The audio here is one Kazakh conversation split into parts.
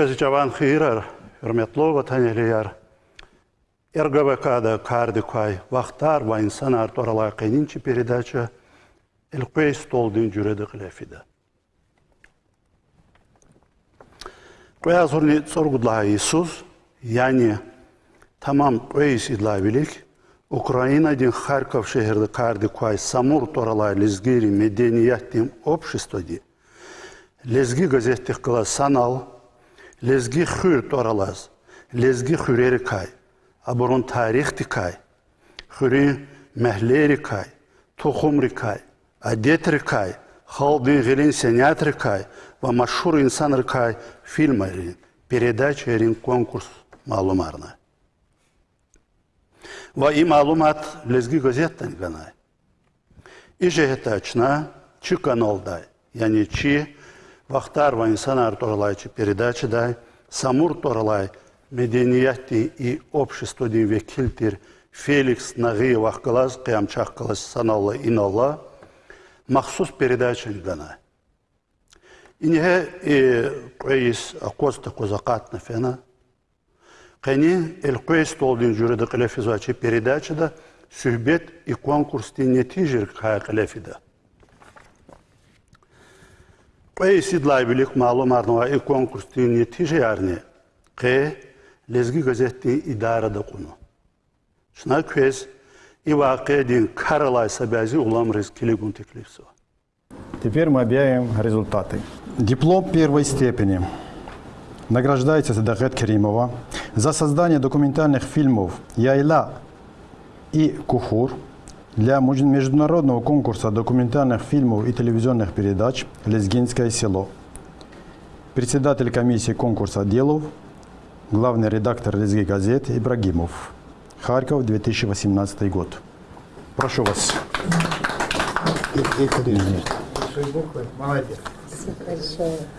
Көз жаван хыйрар, hürmetli vataneliler. РГВКда карды кай вақтар ва инсан арторалай қайнинчи передача Элквей столдин жүреді қылефиді. Квея зорни соргудла Иисус, яни тамам квейс идла велик, Украина дин Харьков шехерді карды кай самур торалай лезгири меденияттим обществоди, лезги газеттих кыла санал, лезги хюр торалаз, лезги хюрери кай, абурун тарих дикай, хюри мехлери кай, тухум рикай, адет рикай, халдин гилин сенят рикай, ва машхур инсан рикай фильм рин, передача рин конкурс малумарна. Ва и малумат лезги газеттан ганай. И жехетачна, чи каналдай, яни чи вахтар ва инсан арторлай чи передача дай, самур торалай – medeniyeti и обществоди векилтир Феликс Нагиев Ахкалаз, Кыямчах Калас Саналла Иналла, махсус передачен гана. Инге и квейс акоста козакатна фена. Кени эл квейс толдин жүреді қылефизачи передачада сүхбет и конкурсти нетижер кая қылефида. Квейс идлай билик малум арнова и конкурсти нетижер арне. Кэ лезги газетти идарада куну. Шна и вақедин каралай сабязи улам резкилигун теклипсо. Теперь мы объявим результаты. Диплом первой степени. Награждается Садахет Керимова за создание документальных фильмов «Яйла» и «Кухур» для международного конкурса документальных фильмов и телевизионных передач «Лезгинское село». Председатель комиссии конкурса Делов главный редактор Лезги газет Ибрагимов. Харьков, 2018 год. Прошу вас. Молодец.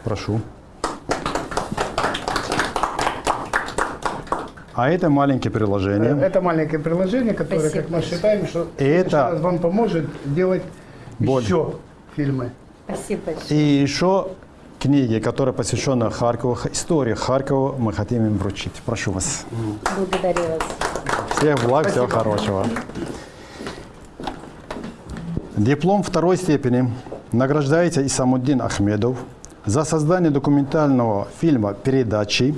Прошу. А это маленькое приложение. Это маленькое приложение, которое, Спасибо как мы считаем, что это- вам поможет делать Боль. еще фильмы. Спасибо большое. И еще книги, которые посвящены Харькову, истории Харькова, мы хотим им вручить. Прошу вас. Благодарю вас. Всех благ, всего хорошего. Диплом второй степени награждается Исамуддин Ахмедов за создание документального фильма передачи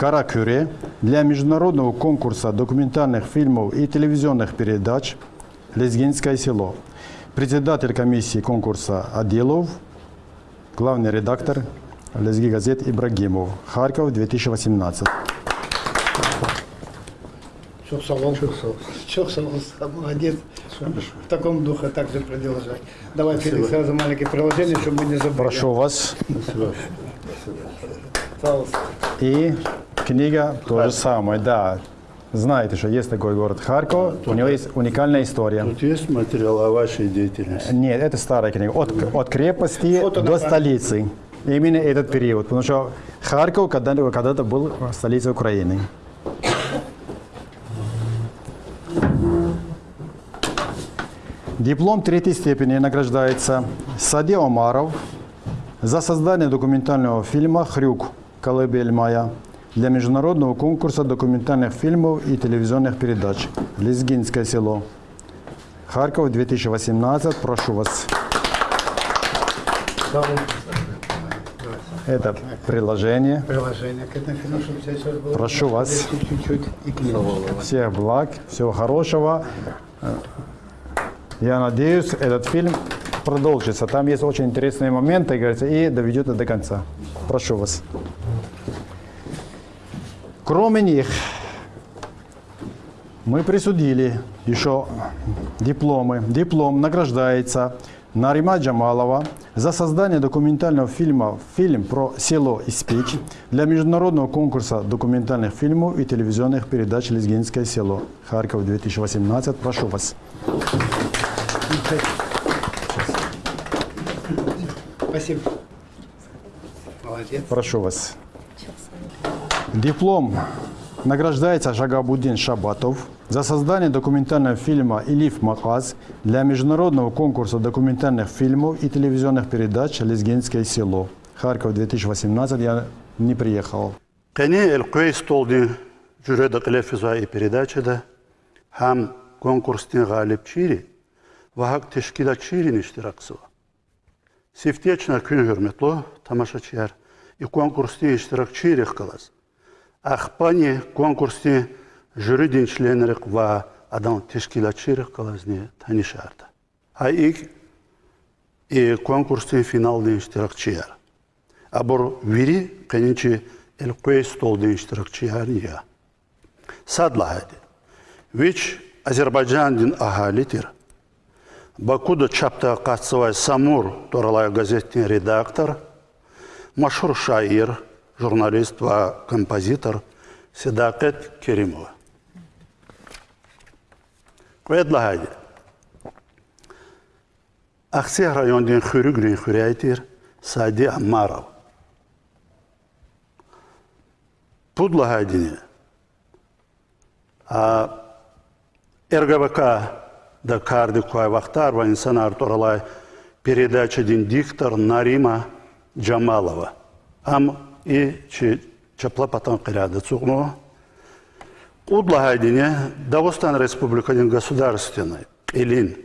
«Каракюре» для международного конкурса документальных фильмов и телевизионных передач «Лезгинское село». Председатель комиссии конкурса Адилов, главный редактор Лезги газет Ибрагимов. Харьков, 2018. Чух салон. Чух салон. Молодец. В таком духе также продолжай. Давай, Феликс, сразу маленькое приложение, чтобы мы не забыли. Прошу вас. Пожалуйста. И книга то же самое, да. Знаете, что есть такой город Харьков, у него есть уникальная история. Тут есть материал о вашей деятельности? Нет, это старая книга. От, от крепости Фото до столицы. Именно этот период. Потому что Харьков когда- когда-то был столицей Украины. Диплом третьей степени награждается Сади Омаров за создание документального фильма «Хрюк. Колыбель моя» для международного конкурса документальных фильмов и телевизионных передач «Лезгинское село». Харьков, 2018. Прошу вас. Это приложение. Приложение к этому фильму, чтобы сейчас всё было. Прошу вас. Чуть-чуть и книгу. Всех благ, всего хорошего. Я надеюсь, этот фильм продолжится. Там есть очень интересные моменты, говорится, и доведет это до конца. Прошу вас. Кроме них, мы присудили еще дипломы. Диплом награждается Нарима Джамалова за создание документального фильма «Фильм про село Испич» для международного конкурса документальных фильмов и телевизионных передач «Лезгинское село». Харьков, 2018. Прошу вас. Спасибо. Молодец. Прошу вас. Диплом награждается Жагабуддин Шабатов за создание документального фильма «Илиф Маказ» для международного конкурса документальных фильмов и телевизионных передач «Лезгинское село». Харьков, 2018. Я не приехал. Кені Элквей столдың жүреді қылефіза передачада һәм конкурстың ғалип чири вахак тешкилат чирин иштираксыва. Сифтечна күн hürmetli тамашачылар и конкурстың иштиракчирих кылас. Ахпани конкурстың jüridin членерик ва адам тешкилатчирих кылазны танишарда. А ик и конкурстың финалдың иштиракчылар. Абор вири кенинчи Элквей столдың иштиракчылар я. Садла hadi. Вич Азербайджандин ахалитир. Бакуда чапта қатсывай Самур туралай газеттің редактор, машһур шаир, журналист ва композитор Седакет Керимова. Кведла хайди. Акси райондың хүрігрін хүрәйтір Сади Аммаров. Пудла хайдini. А РГВК да карди кой вахтар ва инсан арторалай передачадин диктор Нарима Джамалова. Ам и чи чапла патан кирады цугну. Удла хайдине Дагестан Республикадин государственной илин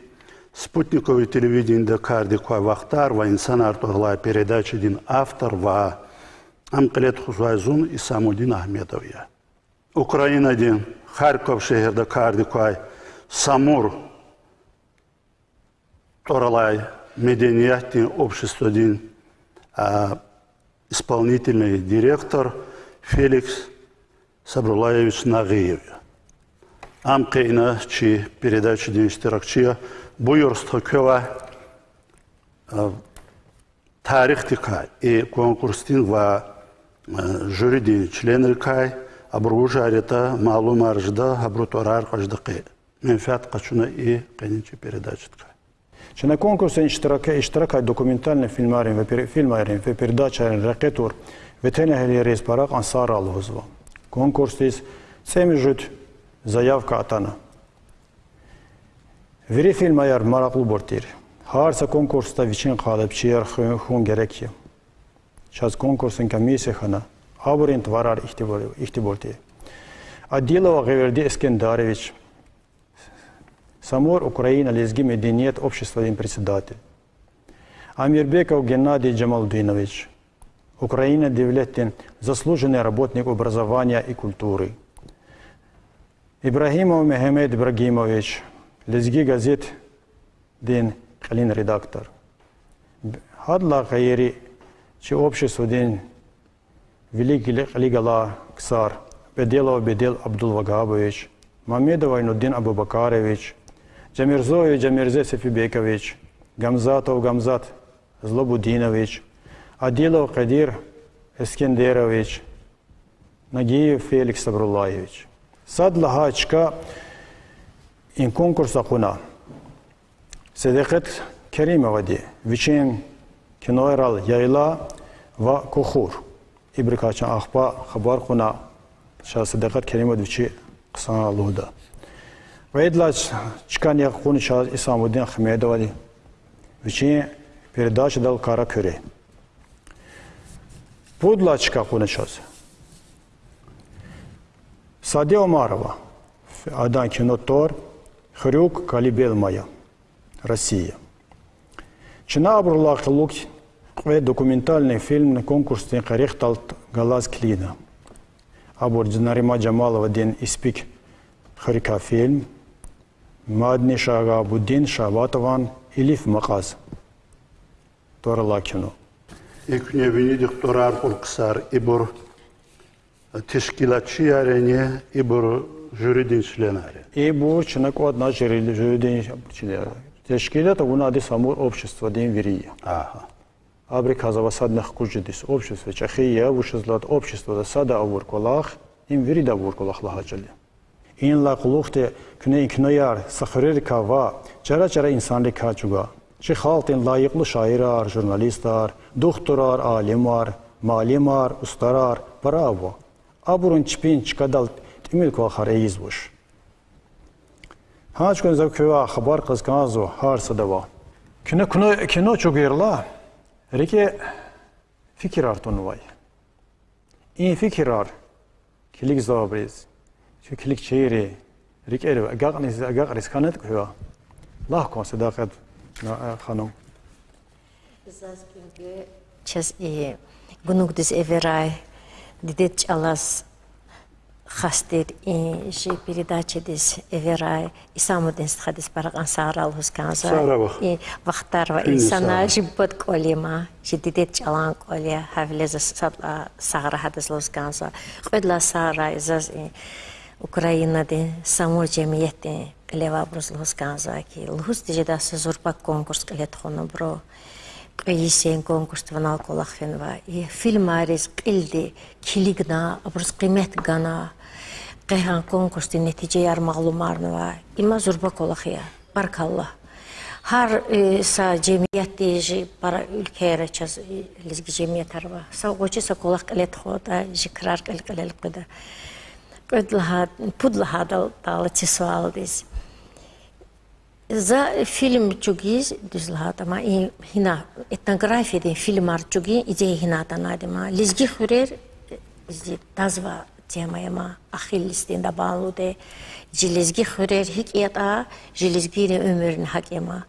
спутниковый телевидение карди кой вахтар ва инсан арторалай передачадин автор ва ам килет хузайзун Исамудин Ахмедовия. Украинадин Харьков шехерде карди кой Самур Торалай Медениятный обществодин а, исполнительный директор Феликс Сабрулаевич Нагиев. Ам кейна чи дин iştirakçıya buyurstu köva tarih dikay и конкурстин ва жюридин члены кай абру жарета малум аржда абру торар каждыкы менфиат качуна и кенинчи передачи ткай Që në konkursin ishtiraka, ishtiraka dokumentalne filmarin ve filmarin ve передачаrin ракетур ve teneheli rez parak ansar alhuzva. Konkurstis цеми жут заявка атана. Veri filma yer maraklı bortir. Harsa konkursta viçin kalıp çiyer hun gerekye. Şaz konkursun kamisi xana. Aburin tvarar ihtiborti. Адилова Геверди Эскендаревич, Самор Украина, Лезги Мединиет, общество им председатель. Амирбеков Геннадий Джамалдинович, Украина Девлеттин, заслуженный работник образования и культуры. Ибрагимов Мехмед Ибрагимович, Лезги газет Дин Калин редактор. Хадла Каири, че общество Дин Великий Лигала Ксар, Беделов Бедел Абдулвагабович, Мамедов Айнуддин Абубакарович, Джамирзоев Джамирзе Сефибекович, Гамзатов Гамзат Злобудинович, Адилов Кадир Эскендерович, Нагиев Феликс Сабрулаевич. Сад Лагачка ин конкурса куна. Седекет Керимовади, Вичин Кинойрал Яйла ва Кухур. Ибрикачан Ахпа Хабар куна Ша Седекет Керимовичи Ксан Алуда. Вейдлач чкан як хуни Ша Исамудин Хамедовади. Вичин передача дал Кара Кюре. Пудлачка хуни час. Саде Омарова, Адан Кинотор, Хрюк Калибелмая, Россия. Чина Абрурлах Лук, документальный фильм на конкурсе Харихталт Галаз Клина. Абур Нарима Джамалова ден испик Харика фильм, Мадни Шага Буддин Шабатован Илиф Маказ. Кино. Eküne vini doktorar polksar ibur teşkilatçı yarene ibur jüridin çlenare. И бу чинак одна жирили жюдин Тешкилата унади самур общество дин вирия. Aha. Абрика за васадных кужидис общество чахия вушизлат общество да сада авур колах им вирида авур колах лахачали. این لاقلوخت کنه این کنیار سخریر کاوا چرا چرا انسان لکا چوگا چه خالتین لایقلو شاعرار ژورنالیستار دکترار عالمار معلمار استرار براو ابرون چپین چکدال تیمیل کو خر ایز بوش هاچ کن زو کوا خبر قز کازو هار صدوا کنه کنه کنه چوگیرلا ریکه fikir artonu vay. این فکرار کلیک زابریز شو کلیک چیری ریک ایرو اگاق نیز اگاق ریز کانت کهوا الله کن صداقت خانم Час и гунугдис эверай дидет чалас хастер и же передача дис эверай и само ден стхадис параган сарал хусканза Саравах. и вахтарва и Фини сана сарав. жибот колема же дидет чалан коле хавлеза сагра хадис лусканза қойдла сара изаз и Ukraynadi samo cemiyeti levabrus lhuskazaki lhus dijeda se zorpak konkurs letxonu bro qiyisen konkurs tvanal kolaqfen va i e, film aris qildi kiligna abrus qimet gana qehan konkurs di netice yar mağlumarını va ima zorbak olaqiya barkallah. Har e, sa cemiyet diye para ülkeye reçaz lizgi cemiyet arva. Sa goçi sa kolak qileti xoda jikrar qilqilil qida Qudlaha pudlaha dal dal tisvaldiz. За фильм чугиз дизлахатама и хина этнография ден фильмар чуги иде хината надема лизги хурер изи тазва темаяма ахиллистен да балуде жилизги хурер хикета жилизги ömürün hakema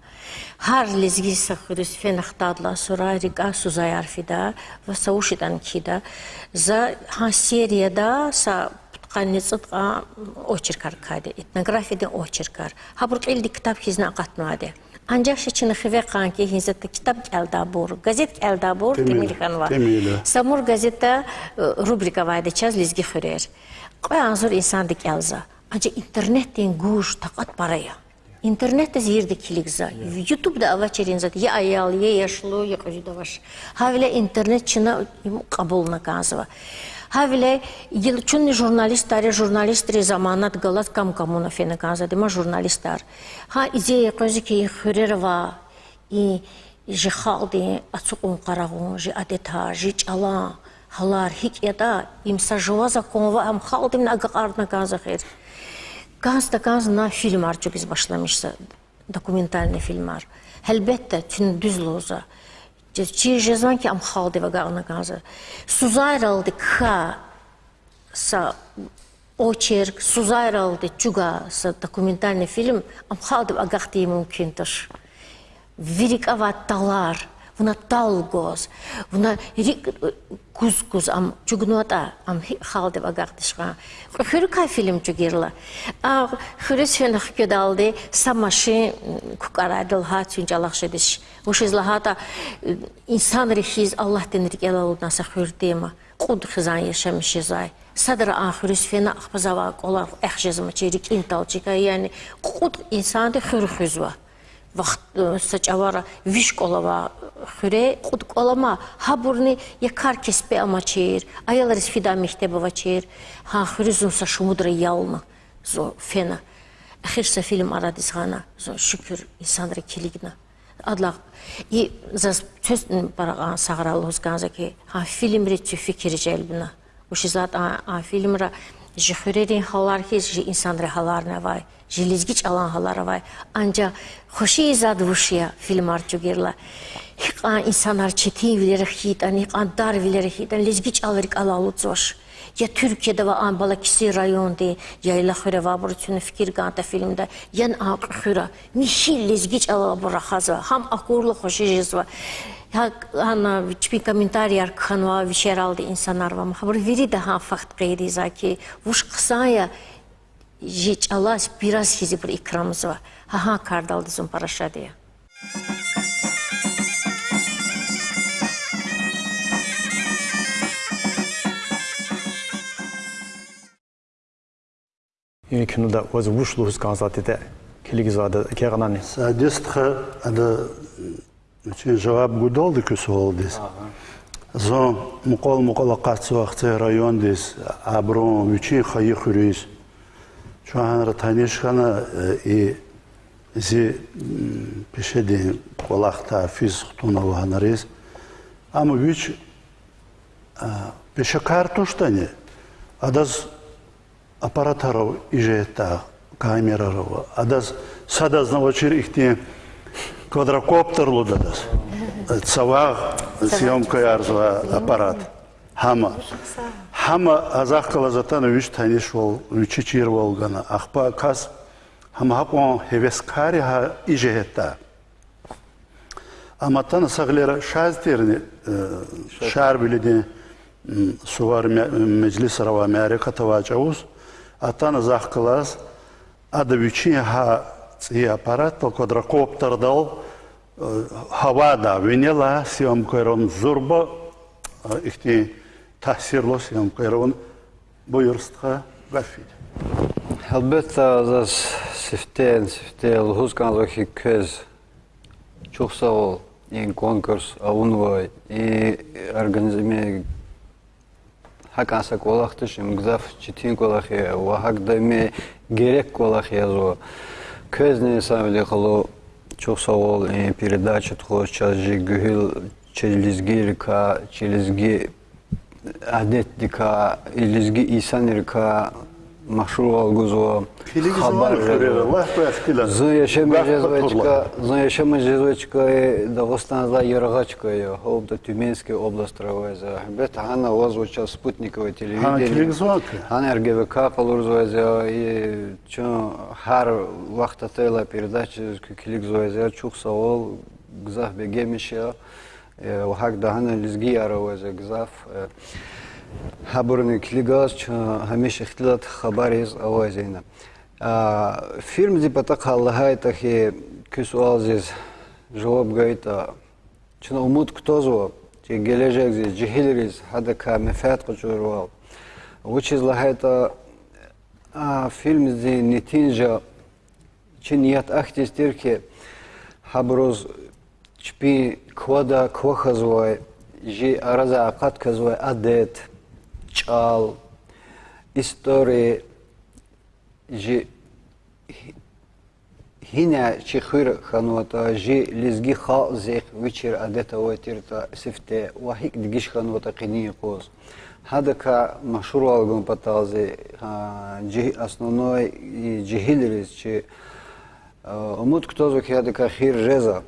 har lizgi sakhurus fenахтадла сура рика сузаяр фида ва саушидан кида за ха серияда са qanitsitqa очеркар каде этнографияда очеркар хабур qildi kitap hizna qatmade ancak şiçini xive qanki hizette kitap gelda bur gazet gelda bur Temel, temil xanva temeli. samur gazeta rubrika vayda çaz lizgi xurer qoy anzur insan dik elza ancak internetin guş taqat paraya İnternette zirde kiligza. YouTube'da avaçerin zat ya ayal ya yaşlı ya qajida vaş. Havle internet çına qabulna kanzva. Havle yıl çunni jurnalistare jurnalistri zamanat galat kam kamuna fena kanza dema jurnalistar. Ha ideya qazi ki xurerva и же халди ацукун қарағун же адета же чала халар хик яда им сажова законова ам халдим на ағарна газахир Gazda gazna filmar çok iz başlamışsa dokumentalni filmar. Elbette tün düz loza. Жезан ki am halde ve gağna gazı. Suzayralı ka sa очерк, Сузайралды чуга sa документальный фильм am halde ve agahti mümkündür. Великоватталар, вона талгоз, вона рик кускус ам чугнота ам халде багартышка. Хөркай фильм чугерла. А хөрес фенах кедалды самаши кукарадыл ха чунчалахшедиш. Ушизлахата инсан рехиз Аллах тенрик элалуднаса хөрдема. Quд xizan yaşamışızay. Sadra ahirüs fena ahbazava qolar ehjezma çerik intalçika yani quд insanda xürxüzva. вақт сачавара виш қолава хуре худ қолама хабурни я кар кеспе ама чер аяларис фида мектебова чер ха хуризун са шумудра ялна зо фена ахир са фильм арадис хана зо шүкүр инсандра килигна адла и за сөз бараган саграл узганза ки ха фильм речи фикир желбина ушизат а фильмра жихурерин халар хиз жи инсандра халарна вай Žilizgiç alan halaravay. Anca xoşi izad vuşya filmar çugerla. Hiqan insanlar çetin vilerek hitan, hiqan dar vilerek hitan, lezgiç alırık alalı coş. Ya Türkiye'de ve Ambalakisi rayonda, yayla xüre var burçunu fikir ganta filmde, yan aqı xüre, mihil lezgiç alalı bura xazva, ham akurlu xoşi jizva. Ana bir komentariyar kanva vişer aldı insanlar var. Habır veri daha fakt qeyri zaki, vuş qısaya, жечалас бираз хизи бир икрамызва ҳаҳа кардалдизун парашадия Yine künüde vazı vuşlu hüskan zatide kiligizade әді үшін жауап için cevap gudoldu ki soğuldis. Zon mukol mukola kaçı vakti rayon dis, abron, үшін қайық hürüyüz. An tanışkana i zi peşedin kolakta fiz tuna vahanariz. Ama üç peşe kartuştani adaz аппаратаров ижета камераров адаз садазнава чир ихти квадрокоптер лудадас цаваг съемка ярзва аппарат хама Хама азах калазатан үч таниш бол, үчи чир болгана. Ахпа кас хама хапон хевескари ха ижехета. Аматан саглера шазтерни шар билиди сувар меджлис рава Америка тавачаус. Атан азах калаз адавичи ха ци аппарат квадрокоптер дал havada vinela siyam koyron zurba ihti tahsirlo siyam koyron buyurstha gafid. Elbette dat sifteen, sifteel, huskanlık köz. Çok sağ ol. İn konkurs, avunvay, i organizme hakansa kolaktışı, mgzaf çitin kolakı, vahak da me gerek kolakı yazı. Köz çok sağ ol. Челизги адеттика, илизги исанирка, машрур алгузо, хабар Allah koyas Зы яшема жезвечка, зы яшема жезвечка е Дагестанза Яргачка е, холда Тюменский область травайза. Бет хана озвуча спутниковое телевидение. Хана РГВК полурзвайза и чо хар вақта тела передача киликзвайза чух савол гзаф бегемиша. وحقدا هنا لزقي أروز قزاف هبرني كليغاز هميش اختلاط خبر از اوازينا فيلم دي بتاق الله تخي كسوال زيز جواب غيتا چن امود كتوزو چه گلجك زي جهيلريز هذا كمفات قجوروال which is لهيتا فيلم دي نتيجة چن يات اختيستير كي هبروز Чпи квада квахазвай, жи араза акатказвай адет, чал, истории, жи хиня чихыр ханвата, жи лизги хал зех вечер адета уатирта сифте, вахик дигиш ханвата кини кос. Хадака машуру алгун паталзи, а, основной джихилерис, чи а, умут кто зук хадака хир реза,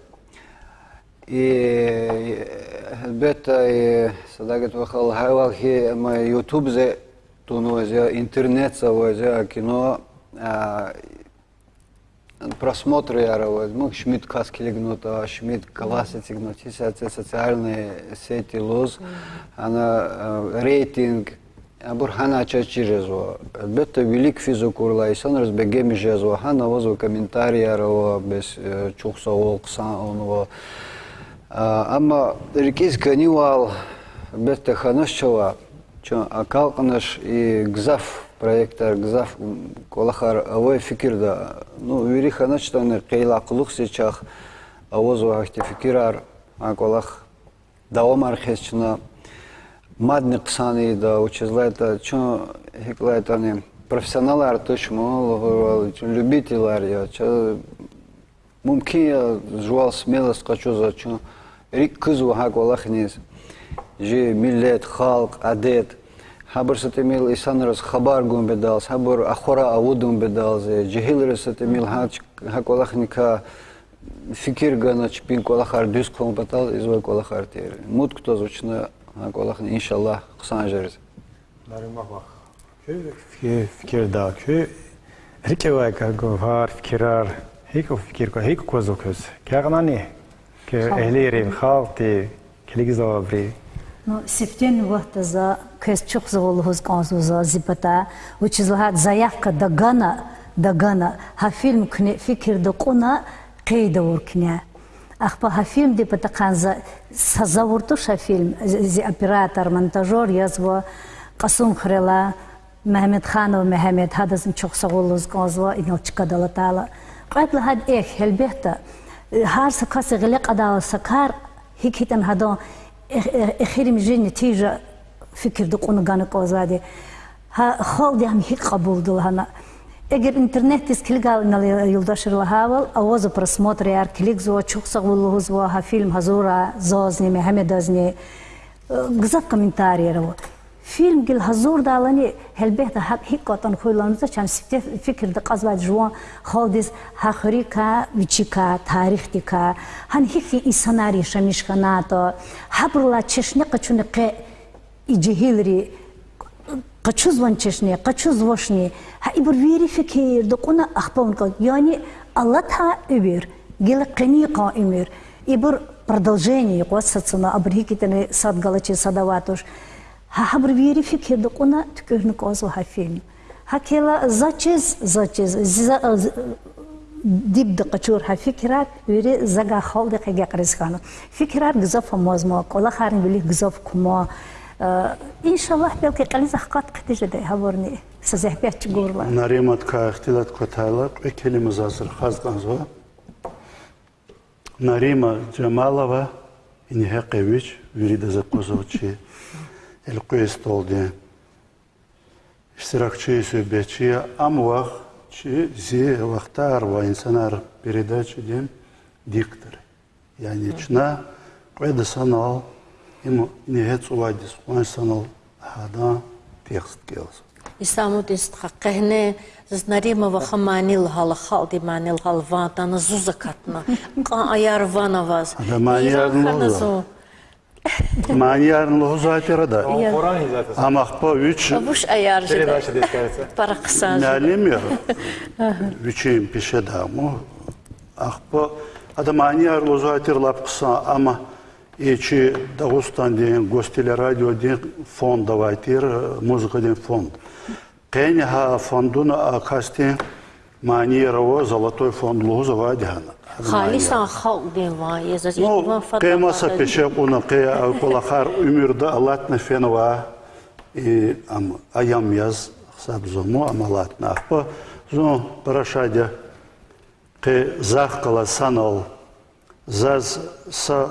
И бета и садагет вахал хавалхи ма ютуб зе тунузе интернет савозе кино просмотры яровоз мы шмид каскилигнута шмид классы тигнутися социальные сети лоз она рейтинг Бурхана чачи жезво. Бето велик физу курла и сон разбегеми жезво. Хана возу комментария раво без э, чухса олксан онова. Ама рекиз канивал, бетта ханашчава, чо акалканаш и гзаф проекттар гзаф колахар авой фикирда ну вири ханачтан қейлақлық сечах авоз вахти фикирар аколах давамар хесчна мадни қсани да учезлайта чо хеклайтани профессионалар тышмол любителар я чо мумкин я жуал смелость хочу за чо рик кызу хаколахниз же миллет халк адет хабар сатемил исанрас хабар гум бедалс хабар ахора авудум бедалс жихил сатемил хач хаколахника фикир гана чпин колахар дюс ком батал извой колахар тер мут кто звучно хаколахни иншаллах ксан жерз Даримах. Fikir, fikir da kö. Rike var ka var fikirar. Hiko fikir ko köz. Kagana Ke ehlirin khalti keligizavri. Ну, септен вахта за кэсчук за волхоз канзу за зипата, which is лахат заявка да гана, да гана, ха фильм кне фикир да куна, кей да уркня. Ахпа ха фильм де пата канза сазавурту ша фильм, зи оператор, монтажер язва, Qasum Xrela, Mehmet Xanov Mehmet, hadazım çok sağ olunuz kanzva, inal çıkadalı tala. Qaytla had ek, elbette, har sakası gılıq adalı sakar, hik hitan hadan, اخيري مجي نتيجه فكر دقون قانا قوزادي ها خالدي هم هيك قبول دل هنا Егер интернет тез килгал на юлдашыр лахавал, авозу просмотр яр килик зуа чук сагвуллуху зуа ха фильм хазура зозни мехамедазни гзав комментарий раво. Фильм гил хазур далани хелбехта хак хик котан хуйланза чам сифте фикр да казвад жуа халдис хахрика вичика тарихтика хан хики исанари шамишханато хабрла чешне качуне ке иджихилри قچو звончешне قچو звошне ها ибр верификер докуна ахпон ка яни алла та ибр гел қани қаимир ибр продолжение قصصنا абрикитene садгалачи садаватуш ها хабр верификер докуна тукерну козу ха фильм هكلا زاتشز زاتشز ديب دقشور ها فكرات ويري زغا خال دقه قريس خانو فكرات غزاف موزما كلا خارن بلي غزاف كما ان شاء الله بلكي قليز حقات قتجه ده هورني سزه بيت غورلا наримат ка ихтилат котала экелимиз азыр хазганзо нарима джамалова инхекевич вирида El questo oldu. İştirakçı söhbetçi amvah чи зе вахтар ва инсанар передачи дем диктор. Yani çına koyda sanal ему не гец уладис он санал хада текст келс. Исамут ист хаккахне знарима ва хаманил хал халди манил халватана зузакатна. Ка аярванаваз. Адамаярнова. Да манияр лоза. Манияр лоза терада. Амахпа үч Буш аяр жиде. Передача. Мәлімер, үчейін пеше даму, ақпы адамани арлозуатерлап қыса, ама ечі Дағыстан деген гостелерадио деген фонд давайтер, музыка деген фонд. Қәне ха фондуна акастен манияраво золотой фонд лозова дегана. Халисан халди ва езас Ну, қемаса пеше қуна қе колахар умірді алатна фенова и ам аям яз сабзому амалатна ақпы зо парашадя қе зах қала санал заз са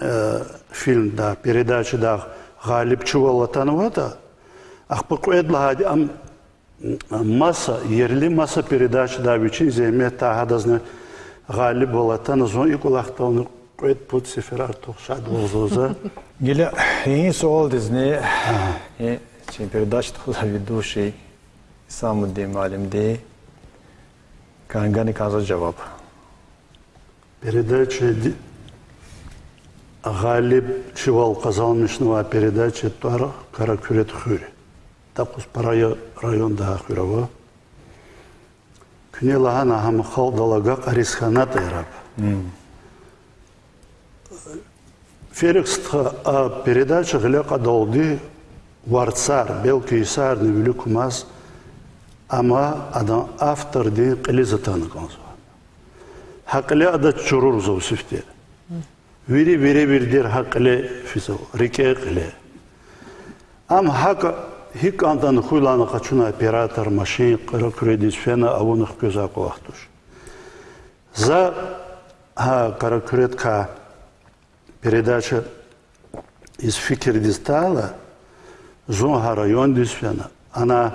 э, фильмда передачада ғалип чувала танывата ақпы қуэдлагади ам маса ерлі маса передачада бичин земе тахадазны ғалип болатан зо и кулақтауны қуэд пут сеферар тоқшад олзоза Геля, и суал дизне, и чем передача туда ведущий сам де каза. Передача Чивал Казалмишнова передача Туар Каракюрет Хюри. Такус парая районда Хюрова. Күне лахан ахам халдалага Қарисханат айрап. Ферекстха а передача гля кадалды варцар белки исар не велик маз ама адам автор ди қилизатан консо. Хақле ада чурур зовсифте. Вири вири вирдер хақле фисо рике қиле. Ам хақ хик андан хуйланы қачуна оператор машин қыра кредит фена авунық көза қуақтуш. За ха каракуретка передача из Фикер Дистала, Зонга район Дисфена. Она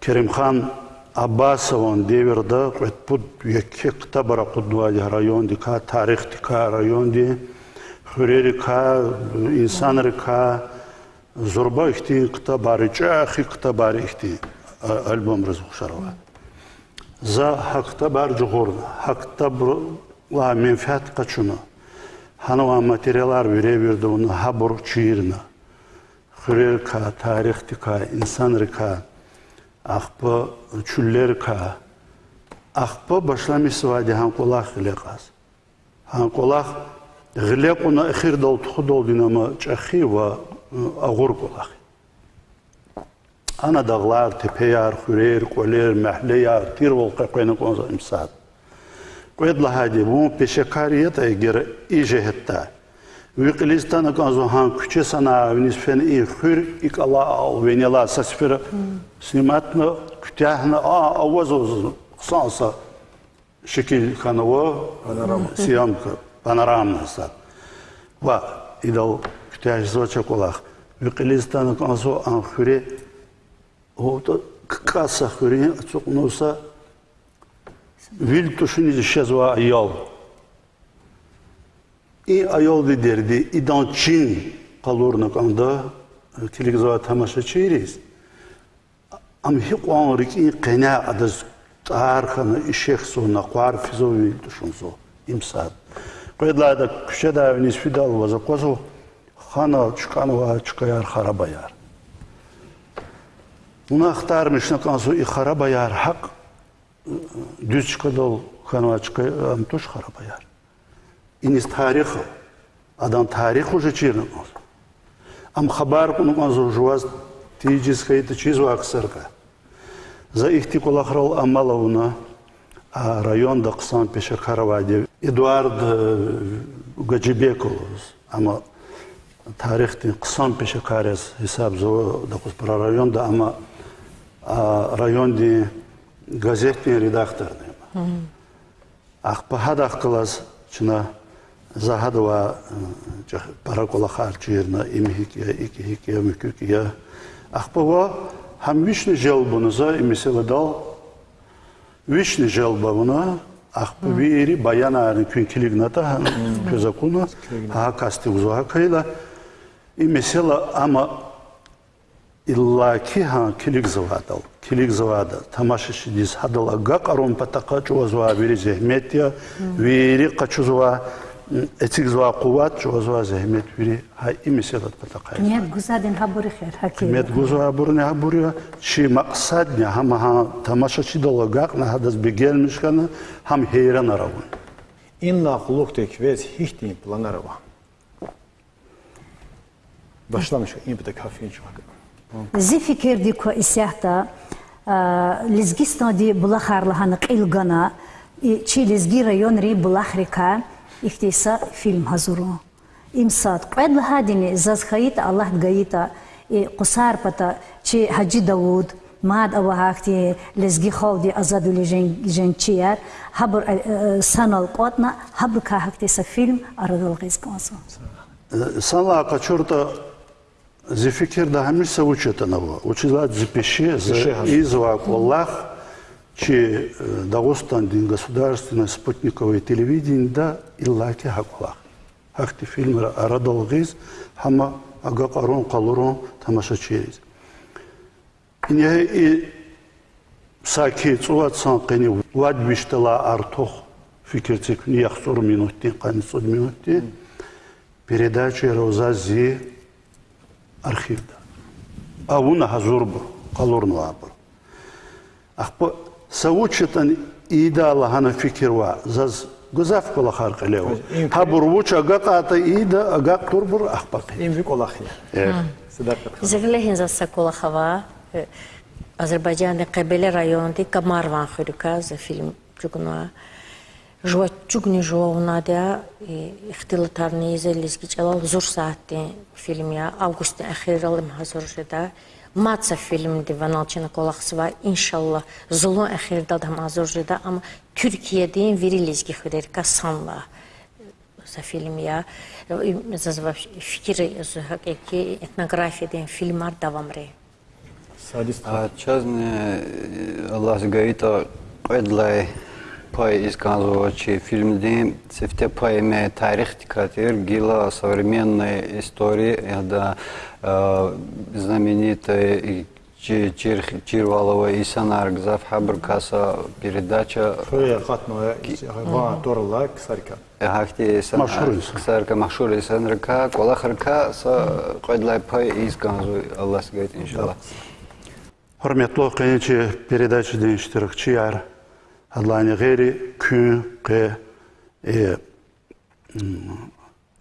Керимхан Аббасован деверда пут яке ктабара кудвади район дика тарих дика район ди хурери ка инсан рика зурба ихти ктабари чахи ктабари ихти альбом разухшарова. За хакта бар жугурна, хакта ла менфиат качуна. Ханова материалар бере берді оны хабур чиирна. Хурер ка, тарихти ка, инсан рика, ақпы чүллер ка. Ақпы башламысы вади хан қолақ ғіле қаз. Хан қолақ ғіле қуна эхир дол тұхы дол динама чахи ва ағур қолақ. Ана дағлар, тепеяр, хурер, қолер, мәхлеяр, тир волқа қойны қонза имсад. Qoyed lahadi bu peşekariyet eğer iyice hatta. Виклистана казу хан куче сана вниз фен и хыр ик ала ал венела сасфер сниматна кутяхна а авазоз санса шекил ханова съемка панорама сад. Ва идал кутяж зоча колах. Виклистана казу ан хыре о каса хыре ацукнуса Вил тушуни исчезла ayol. И ayol дерди идан чин қалурны канда телевизор тамаша чирис. Ам хиқван рики қина адаз тархана ишех суна қвар физо вил имсад. Фидал ваза қозу хана чуканова чукаяр харабаяр. Уна ахтармышна кансу и харабаяр хак дючка дол ханвачка амтуш харабаяр. Инис тарих адан тарих уже чирна кансу. Ам хабар куну кансу жуаз тиджис хайта чизу аксарка. За ихти кулахрал амалауна а районда қысан пешер хараваде Эдуард Гаджибеков ама тарихтин қысан пешер карес хисап зо да про районда ама районди газеттин редактор Ахпахад ахкалас чына захадова паракола харчирна имхикия икихикия мükükия ахпава хам вишни желбунуза имиселедал вишни желбавуна ахпа вири баяна күнкилигната көзакуна ха касти узуха кайла имисела ама иллаки ха килик завадал килик завадал тамашиши дис хадал ага қарон патақа чуазуа вири зехметия вири қачузуа эцик зуа қуват чуазуа зехмет вири ха имиселат патақа Нет, гузадин хабури хер, хаки. мет гузуа бурне ха буря чи мақсадня хама ха тамашачи дал ага на хадас бегелмишкана хам хейран аравун Инна хулуктек вез хихтин планарова. Başlamış impede kafin çumak. Зи фикер ди ко исяхта лизгистан ди булахарлаханы қилгана и чи лизги район ри булахрика ихтиса фильм хазуру. Имсад қед лахадини зазхаит Аллах гаита и қусар пата чи Хаджи Дауд мад авахти лизги холди азаду ли женчияр хабр санал қотна хабр ка хактиса фильм арадал гизкансо. Сала качурта зефикир да хамиса учета наво. Учила запиши за изва Аллах, че Дагостан дин государственное спутниковое телевидение да иллаки хакулах. Хакти фильм арадал гиз хама ага қарон қалурон тамаша через. И саки цуат сан қини вад биштала артох фикир цикни яхсур минутти қани суд минутти передача Роза Зи архивда. А уна хазурбу, қалурну абу. Ахпо саучетан ида Аллахана фикирва заз гузаф кола харқ лево. Хабур вуча гақата ида агақ турбур ахпақи. En büyük olay ya. Sıdakat. Зеглехин за Сакулахава, Азербайджан Кабеле районди Камарван Хурика за фильм Чугнуа. Жуа чугни жуа унадя ихтилатарни изелизги чалал зур саатти фильмия августин ахиралым хазуржида маца фильм диваналчина колахсва иншалла зулун ахирда дам хазуржида ама Türkiye'de virilizgi хурерка санла за фильмия за fikir hakiki etnografiyeden filmar davamre. Sadist. А чазне Аллах гаита қойдлай пай из Канзовачи. Фильм дим сифте пай ме тарих тикатир гила современной истории. Это знаменитая Чирвалова Исан Аргзав Хабркаса передача. Шуя хатная ва торла ксарка. Хакти Исан ксарка машур са кайдлай пай из Канзу Аллах говорит иншаллах. Хормятло, конечно, передача день четырех чияр. Ishtirokchilar Adlani g'ayri kun qe e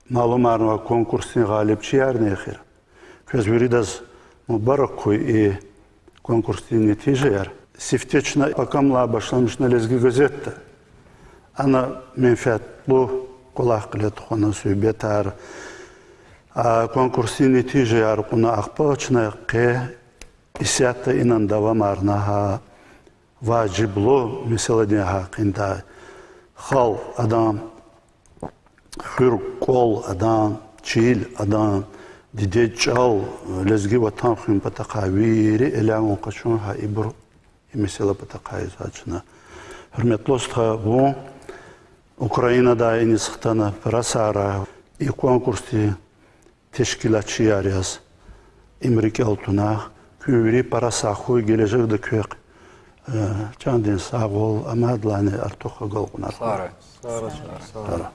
ma'lumlarni konkursning g'olibchilari nexir. Көз беридаз мубарак кой и конкурсный нетижер. Сифтечна пакамла башламышна лезги газетта. Ана менфетлу колах кылет хона сүйбетар. А конкурсный нетижер куна ахпачна қе исята инан давам арнаха ваджиблу мисаладин хақинда хал адам хыр кол адам чил адам диде чал лезги ватан хим патақавири элан қашун ха ибр мисала патақай зачна bu Ukrayna'da en sıktana prasara i konkursi teşkilatçı yarıyaz İmrike altına küvri parasa huy ჩანდეს აღოლ ამადლანე არტოხა გოლყნა. არა, არა, არა.